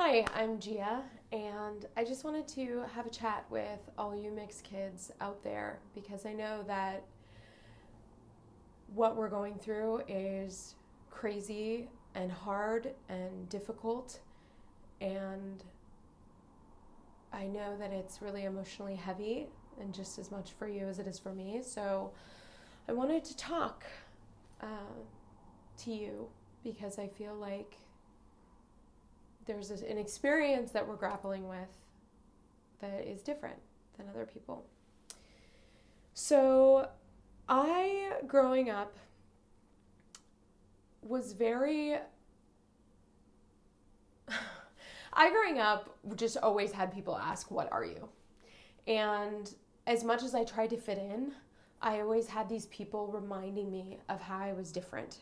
Hi, I'm Gia, and I just wanted to have a chat with all you mixed kids out there because I know that what we're going through is crazy and hard and difficult, and I know that it's really emotionally heavy and just as much for you as it is for me. So I wanted to talk uh, to you because I feel like there's an experience that we're grappling with that is different than other people. So, I, growing up, was very. I, growing up, just always had people ask, What are you? And as much as I tried to fit in, I always had these people reminding me of how I was different.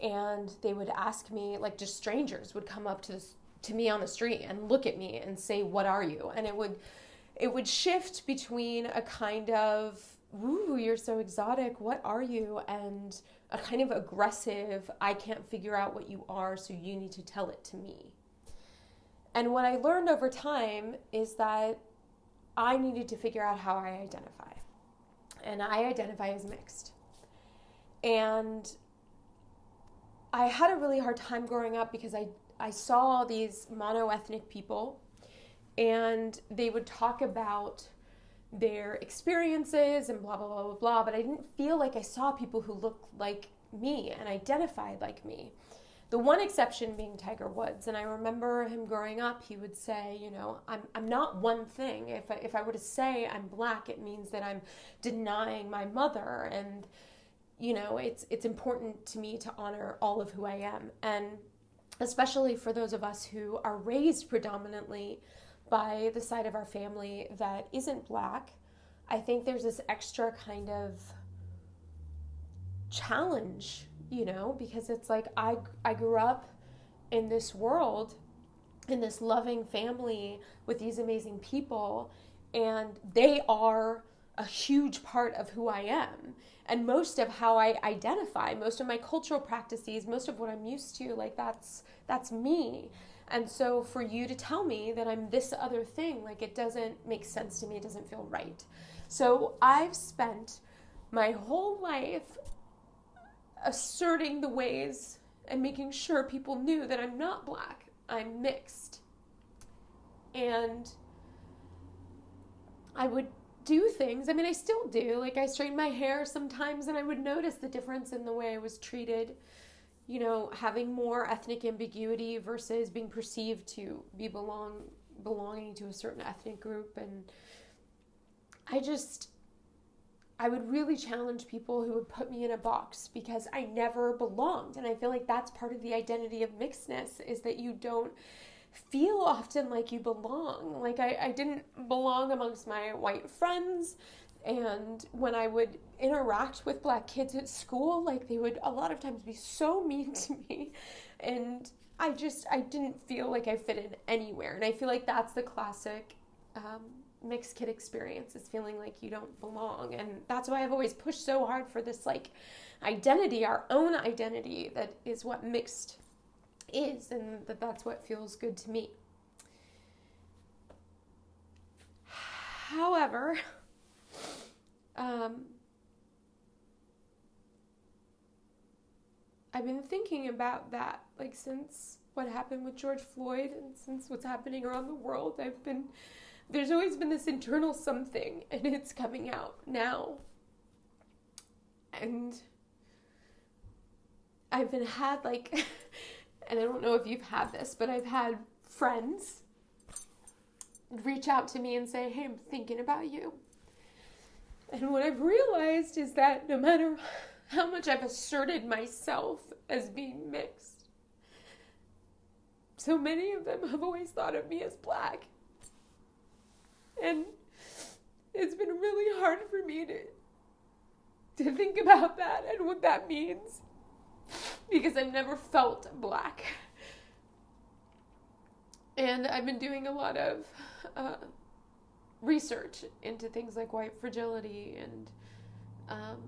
And they would ask me, like, just strangers would come up to this to me on the street and look at me and say, "What are you?" And it would it would shift between a kind of "Ooh, you're so exotic. What are you?" and a kind of aggressive, "I can't figure out what you are, so you need to tell it to me." And what I learned over time is that I needed to figure out how I identify. And I identify as mixed. And I had a really hard time growing up because I I saw these monoethnic people and they would talk about their experiences and blah blah blah blah blah but I didn't feel like I saw people who looked like me and identified like me. The one exception being Tiger Woods, and I remember him growing up. He would say, "You know, I'm I'm not one thing. If I, if I were to say I'm black, it means that I'm denying my mother, and you know, it's it's important to me to honor all of who I am." And especially for those of us who are raised predominantly by the side of our family that isn't black, I think there's this extra kind of challenge, you know, because it's like I I grew up in this world in this loving family with these amazing people and they are a huge part of who I am and most of how I identify, most of my cultural practices, most of what I'm used to, like that's that's me. And so for you to tell me that I'm this other thing, like it doesn't make sense to me, it doesn't feel right. So I've spent my whole life asserting the ways and making sure people knew that I'm not black, I'm mixed. And I would do things. I mean, I still do. Like, I straighten my hair sometimes, and I would notice the difference in the way I was treated. You know, having more ethnic ambiguity versus being perceived to be belong belonging to a certain ethnic group, and I just I would really challenge people who would put me in a box because I never belonged, and I feel like that's part of the identity of mixedness is that you don't feel often like you belong. Like I, I didn't belong amongst my white friends. And when I would interact with black kids at school, like they would a lot of times be so mean to me. And I just, I didn't feel like I fit in anywhere. And I feel like that's the classic um, mixed kid experience is feeling like you don't belong. And that's why I've always pushed so hard for this like identity, our own identity, that is what mixed is and that that's what feels good to me. However, um, I've been thinking about that like since what happened with George Floyd and since what's happening around the world. I've been there's always been this internal something and it's coming out now. And I've been had like and I don't know if you've had this, but I've had friends reach out to me and say, Hey, I'm thinking about you. And what I've realized is that no matter how much I've asserted myself as being mixed, so many of them have always thought of me as black. And it's been really hard for me to to think about that and what that means because I've never felt black. And I've been doing a lot of uh, research into things like white fragility and um,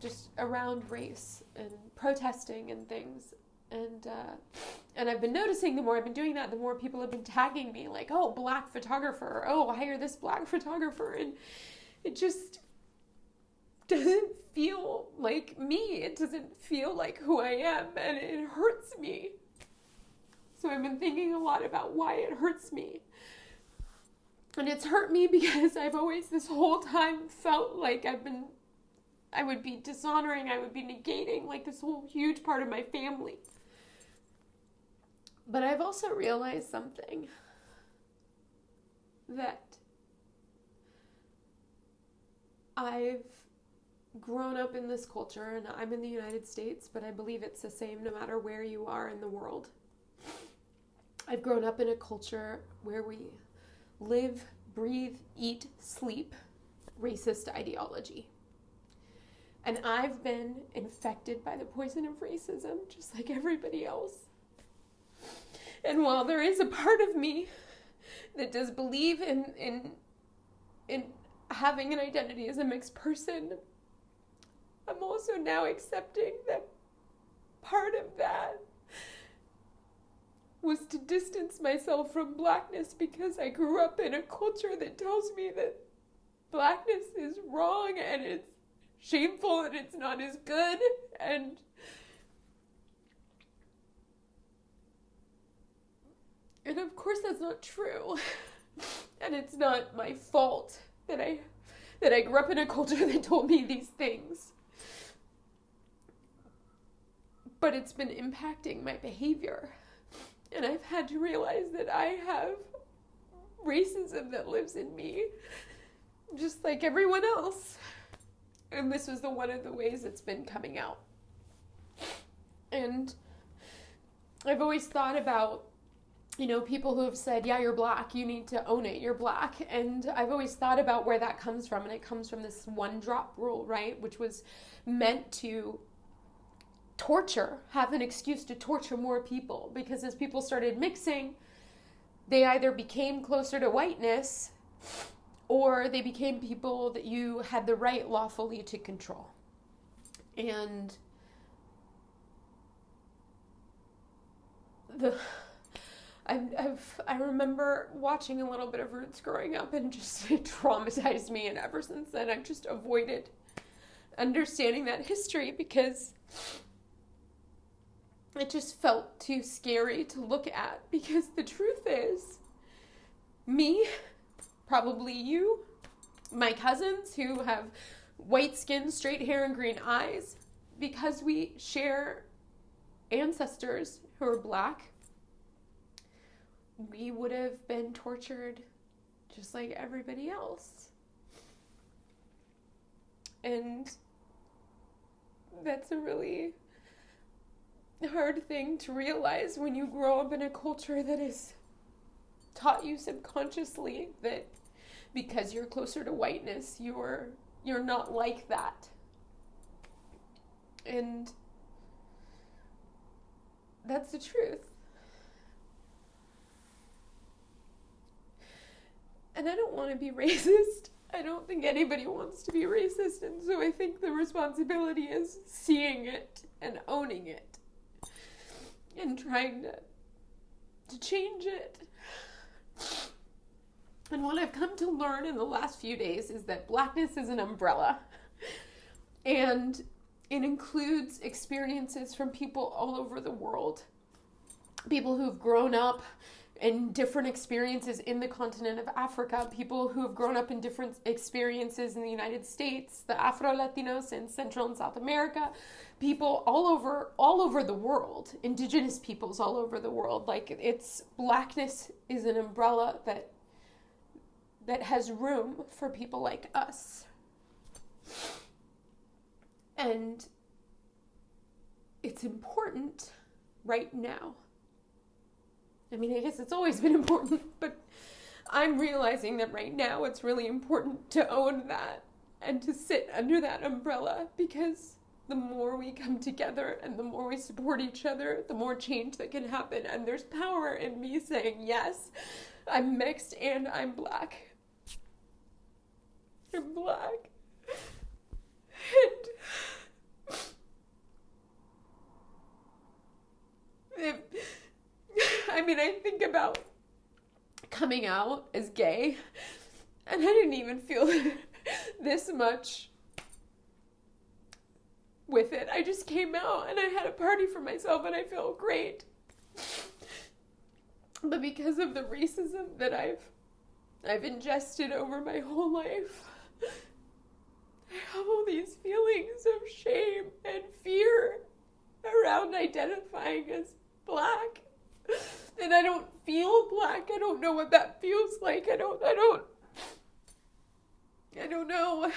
just around race and protesting and things. And uh, And I've been noticing the more I've been doing that, the more people have been tagging me, like, oh, black photographer, oh, hire this black photographer. And it just doesn't feel like me. It doesn't feel like who I am, and it hurts me. So I've been thinking a lot about why it hurts me. And it's hurt me because I've always, this whole time, felt like I've been, I would be dishonoring, I would be negating, like this whole huge part of my family. But I've also realized something that I've grown up in this culture and I'm in the United States, but I believe it's the same no matter where you are in the world. I've grown up in a culture where we live, breathe, eat, sleep racist ideology. And I've been infected by the poison of racism just like everybody else. And while there is a part of me that does believe in in in having an identity as a mixed person, I'm also now accepting that part of that was to distance myself from blackness because I grew up in a culture that tells me that blackness is wrong and it's shameful and it's not as good. And and of course that's not true. And it's not my fault that I that I grew up in a culture that told me these things but it's been impacting my behavior and I've had to realize that I have racism that lives in me, just like everyone else. And this was the one of the ways it's been coming out. And I've always thought about, you know, people who have said, yeah, you're black, you need to own it, you're black. And I've always thought about where that comes from. And it comes from this one drop rule, right? Which was meant to torture, have an excuse to torture more people because as people started mixing, they either became closer to whiteness or they became people that you had the right lawfully to control. And the I've, I remember watching a little bit of Roots growing up and just it traumatized me. And ever since then, I've just avoided understanding that history because it just felt too scary to look at because the truth is, me, probably you, my cousins who have white skin, straight hair, and green eyes, because we share ancestors who are black, we would have been tortured just like everybody else. And that's a really hard thing to realize when you grow up in a culture that has taught you subconsciously that because you're closer to whiteness, you're you're not like that. And that's the truth. And I don't want to be racist. I don't think anybody wants to be racist. And so I think the responsibility is seeing it and owning it and trying to to change it. And what I've come to learn in the last few days is that blackness is an umbrella. And it includes experiences from people all over the world. People who've grown up in different experiences in the continent of Africa, people who have grown up in different experiences in the United States, the Afro Latinos in Central and South America, people all over all over the world, indigenous peoples all over the world. Like it's blackness is an umbrella that that has room for people like us. And it's important right now I mean, I guess it's always been important, but I'm realizing that right now it's really important to own that and to sit under that umbrella because the more we come together and the more we support each other, the more change that can happen. And there's power in me saying, yes, I'm mixed and I'm black. I'm black. And if mean, I think about coming out as gay, and I didn't even feel this much with it. I just came out and I had a party for myself and I felt great. But because of the racism that I've I've ingested over my whole life, I have all these feelings of shame and fear around identifying as black. And I don't feel black. I don't know what that feels like. I don't I don't I don't know.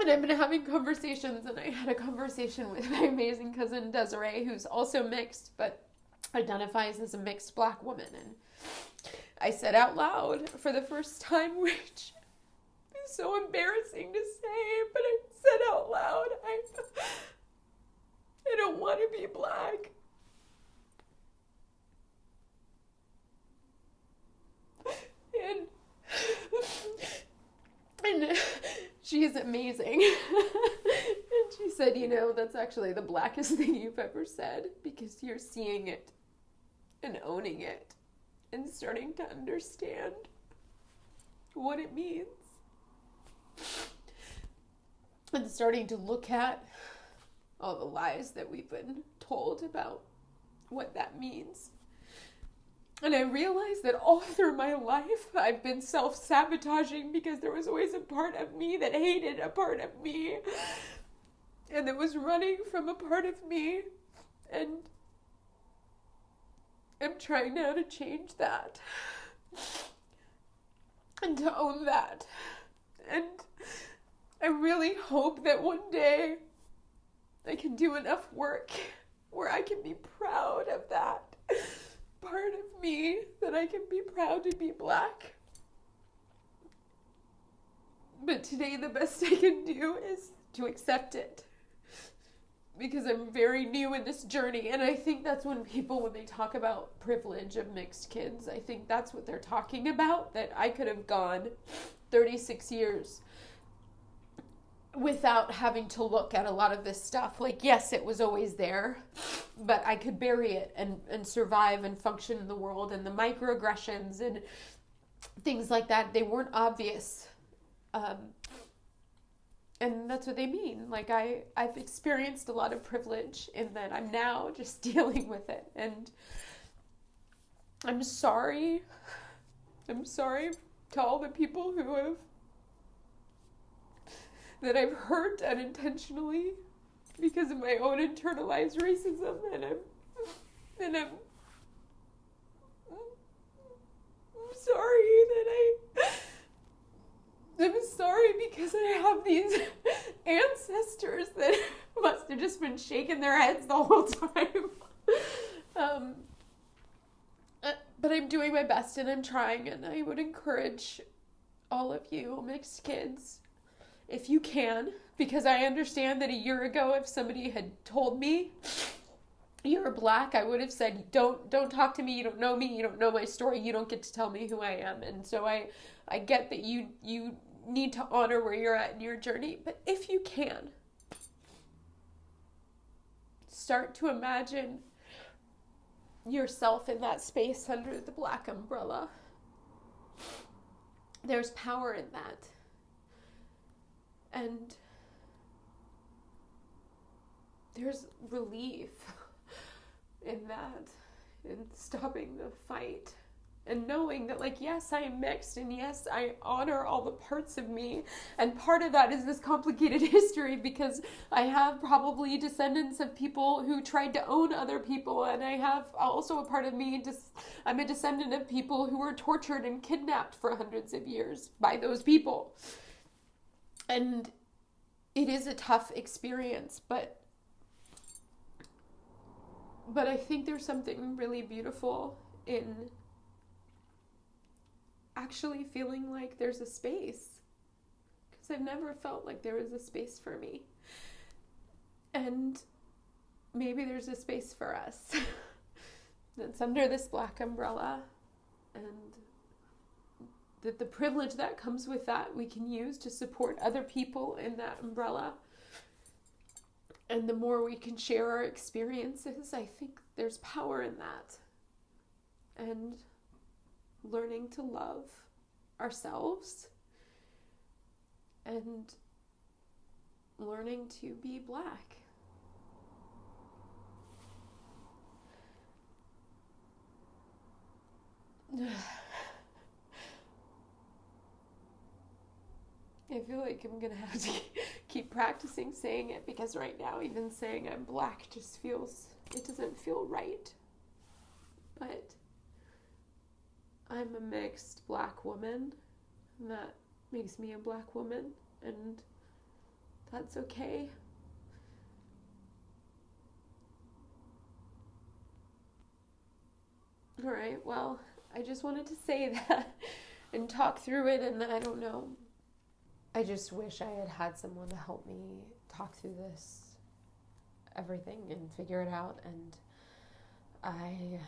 And I've been having conversations, and I had a conversation with my amazing cousin Desiree, who's also mixed, but identifies as a mixed black woman. And I said out loud for the first time, which is so embarrassing to say, but I said out loud, I, I don't want to be black. And, she's amazing. and she said, You know, that's actually the blackest thing you've ever said because you're seeing it and owning it and starting to understand what it means. And starting to look at all the lies that we've been told about what that means. And I realized that all through my life, I've been self sabotaging because there was always a part of me that hated a part of me and that was running from a part of me. And I'm trying now to change that and to own that. And I really hope that one day I can do enough work where I can be proud of that part of me, that I can be proud to be black. But today, the best I can do is to accept it because I'm very new in this journey. And I think that's when people, when they talk about privilege of mixed kids, I think that's what they're talking about. That I could have gone 36 years without having to look at a lot of this stuff. Like, yes, it was always there, but I could bury it and, and survive and function in the world. And the microaggressions and things like that, they weren't obvious. Um, and that's what they mean like i i've experienced a lot of privilege in that i'm now just dealing with it and i'm sorry i'm sorry to all the people who have that i've hurt unintentionally because of my own internalized racism and i'm and i'm I'm sorry that I I'm sorry because I have these ancestors that must have just been shaking their heads the whole time. Um, uh, but I'm doing my best and I'm trying, and I would encourage all of you mixed kids, if you can, because I understand that a year ago, if somebody had told me you're black, I would have said, "Don't don't talk to me. You don't know me. You don't know my story. You don't get to tell me who I am." And so I I get that you you need to honor where you're at in your journey, but if you can, start to imagine yourself in that space under the black umbrella. There's power in that. And there's relief in that, in stopping the fight and knowing that like yes i am mixed and yes i honor all the parts of me. And part of that is this complicated history because i have probably descendants of people who tried to own other people. And i have also a part of me just i'm a descendant of people who were tortured and kidnapped for hundreds of years by those people and it is a tough experience but but i think there's something really beautiful in actually feeling like there's a space. Because I've never felt like there was a space for me. And maybe there's a space for us. That's under this black umbrella. And that the privilege that comes with that we can use to support other people in that umbrella. And the more we can share our experiences, I think there's power in that. and learning to love ourselves and learning to be black. I feel like I'm gonna have to keep practicing saying it because right now, even saying I'm black just feels, it doesn't feel right. But I'm a mixed black woman, and that makes me a black woman, and that's okay. All right, well, I just wanted to say that and talk through it, and I don't know. I just wish I had had someone to help me talk through this, everything, and figure it out. And I,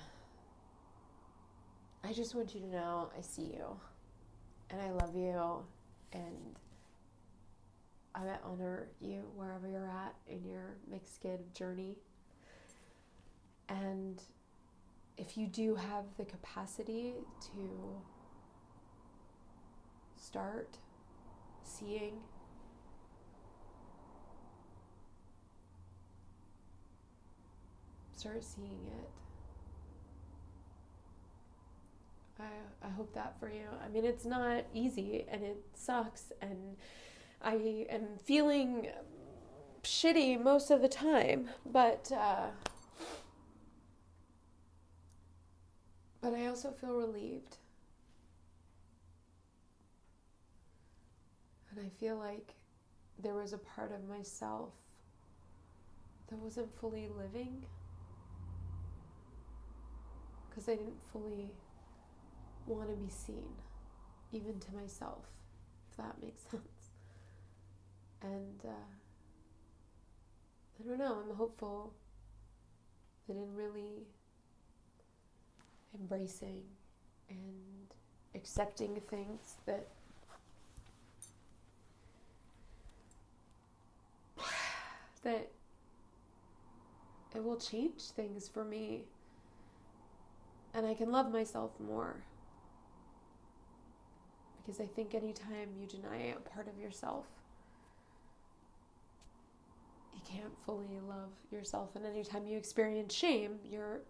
I just want you to know I see you, and I love you, and I honor you wherever you're at in your mixed kid journey. And if you do have the capacity to start seeing. Start seeing it. I, I hope that for you. I mean it's not easy and it sucks and i am feeling shitty most of the time but uh, but i also feel relieved And I feel like there was a part of myself that wasn't fully living because I didn't fully want to be seen, even to myself, if that makes sense. And uh, I don't know, I'm hopeful that in really embracing and accepting things that that it will change things for me and I can love myself more. Because I think anytime you deny a part of yourself, you can't fully love yourself. And anytime you experience shame, you're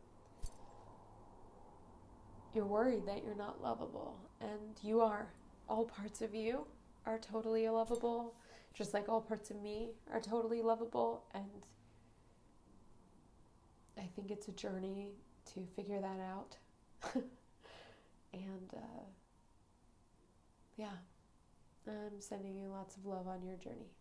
you're worried that you're not lovable. And you are. All parts of you are totally lovable just like all parts of me are totally lovable. And I think it's a journey to figure that out. and uh, yeah, I'm sending you lots of love on your journey.